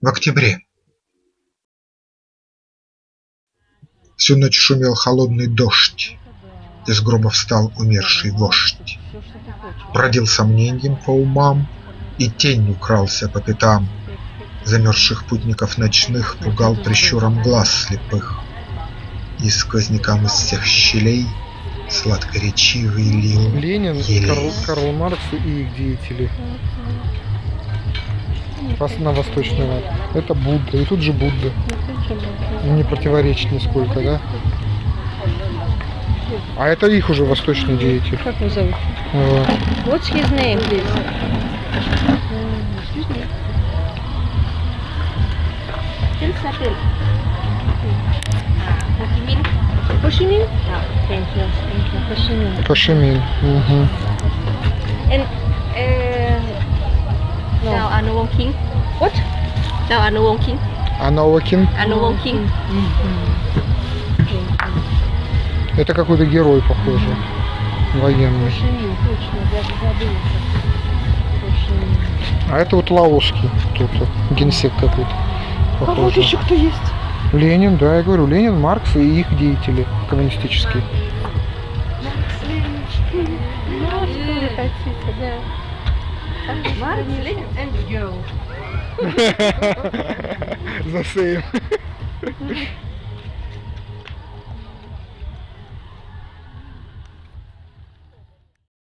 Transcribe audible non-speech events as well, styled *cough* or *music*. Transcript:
В октябре. Всю ночь шумел холодный дождь, Из гроба встал умерший вождь, Бродил сомненьем по умам И тенью крался по пятам, Замерзших путников ночных Пугал прищуром глаз слепых, И сквознякам из всех щелей Сладкоречивый лил Ленин, елей. Карл, Карл Маркс и их деятели. На восточный лад. Это Будда. И тут же Будда. Не противоречит нисколько, да? А это их уже восточный деятель. Как его зовут? Вот. What's his name, please? Chi Minh? Ah, thank you. Thank you. And No. Chào Ano Wong King. What? Chào Ano Wong King. А Новакин? Ano Wong King. Это какой-то герой, похоже. Военный. А это вот лаосский кто-то. Генсек какой-то. А вот еще кто есть? Ленин, да, я говорю, Ленин, Маркс и их деятели коммунистические. Марк, Ленин and girl. *laughs* The same. *laughs*